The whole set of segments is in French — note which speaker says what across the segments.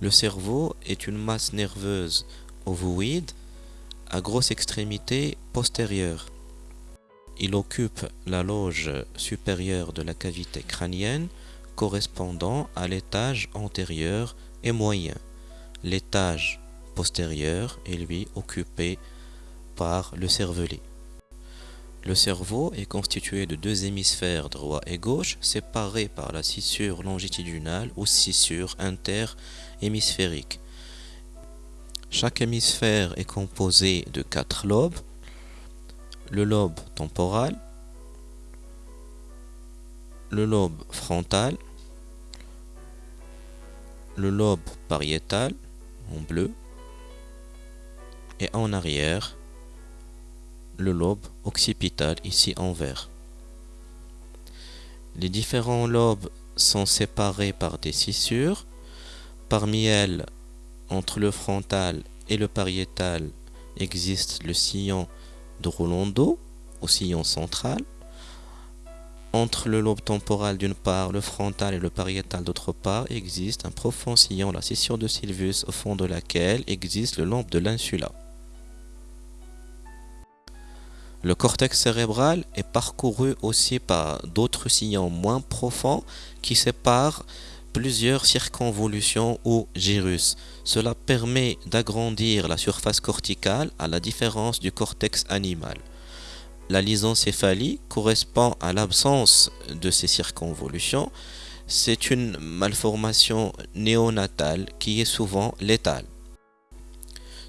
Speaker 1: Le cerveau est une masse nerveuse ovoïde à grosse extrémité postérieure. Il occupe la loge supérieure de la cavité crânienne correspondant à l'étage antérieur et moyen. L'étage postérieur est lui occupé par le cervelet. Le cerveau est constitué de deux hémisphères droit et gauche séparés par la scissure longitudinale ou scissure interhémisphérique. Chaque hémisphère est composé de quatre lobes. Le lobe temporal, le lobe frontal, le lobe pariétal en bleu et en arrière le lobe occipital ici en vert. Les différents lobes sont séparés par des scissures. Parmi elles, entre le frontal et le pariétal, existe le sillon de Rolando, au sillon central. Entre le lobe temporal d'une part, le frontal et le pariétal d'autre part, existe un profond sillon, la scission de Sylvius, au fond de laquelle existe le lobe de l'insula. Le cortex cérébral est parcouru aussi par d'autres sillons moins profonds qui séparent plusieurs circonvolutions ou gyrus. Cela permet d'agrandir la surface corticale à la différence du cortex animal. La lysencéphalie correspond à l'absence de ces circonvolutions. C'est une malformation néonatale qui est souvent létale.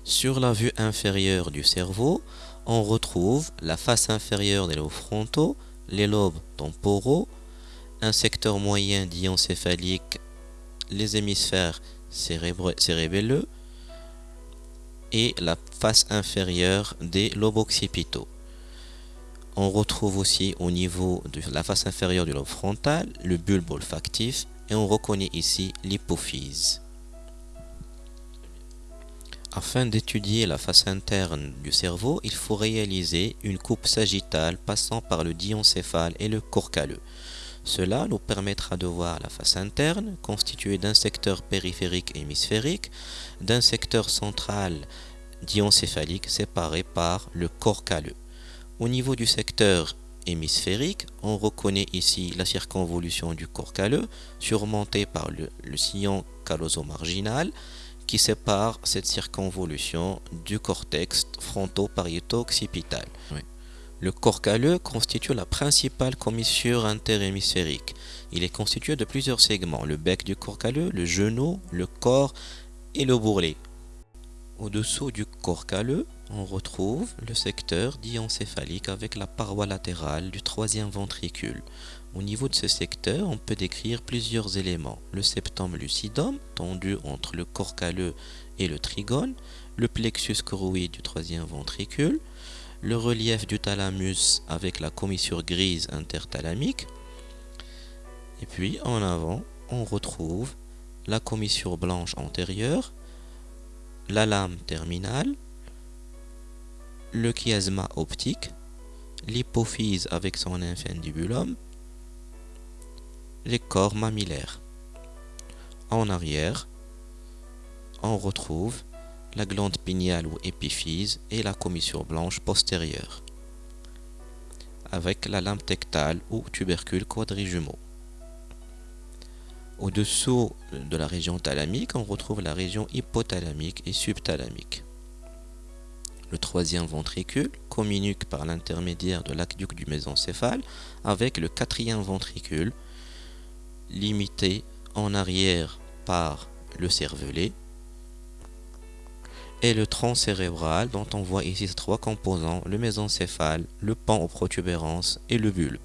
Speaker 1: Sur la vue inférieure du cerveau, on retrouve la face inférieure des lobes frontaux, les lobes temporaux, un secteur moyen diencéphalique, les hémisphères cérébelleux et la face inférieure des lobes occipitaux. On retrouve aussi au niveau de la face inférieure du lobe frontal le bulbe olfactif et on reconnaît ici l'hypophyse. Afin d'étudier la face interne du cerveau, il faut réaliser une coupe sagittale passant par le diencéphale et le corps calleux. Cela nous permettra de voir la face interne constituée d'un secteur périphérique hémisphérique, d'un secteur central diencéphalique séparé par le corps calleux. Au niveau du secteur hémisphérique, on reconnaît ici la circonvolution du corps calleux surmontée par le, sillon calloso-marginal qui sépare cette circonvolution du cortex fronto-pariéto-occipital. Le corps calleux constitue la principale commissure interhémisphérique. Il est constitué de plusieurs segments, le bec du corps le genou, le corps et le bourrelet. Au-dessous du corps calleux, on retrouve le secteur diencéphalique avec la paroi latérale du troisième ventricule. Au niveau de ce secteur, on peut décrire plusieurs éléments. Le septum lucidum, tendu entre le corps et le trigone, le plexus choroïde du troisième ventricule, le relief du thalamus avec la commissure grise interthalamique, et puis en avant, on retrouve la commissure blanche antérieure, la lame terminale, le chiasma optique, l'hypophyse avec son infundibulum, les corps mammillaires. En arrière, on retrouve la glande pinéale ou épiphyse et la commissure blanche postérieure, avec la lampe tectale ou tubercule quadrijumeau. Au-dessous de la région thalamique, on retrouve la région hypothalamique et subthalamique. Le troisième ventricule communique par l'intermédiaire de l'aqueduc du mésencéphale avec le quatrième ventricule limité en arrière par le cervelet et le tronc cérébral dont on voit ici trois composants, le mésencéphale, le pan aux protubérances et le bulbe.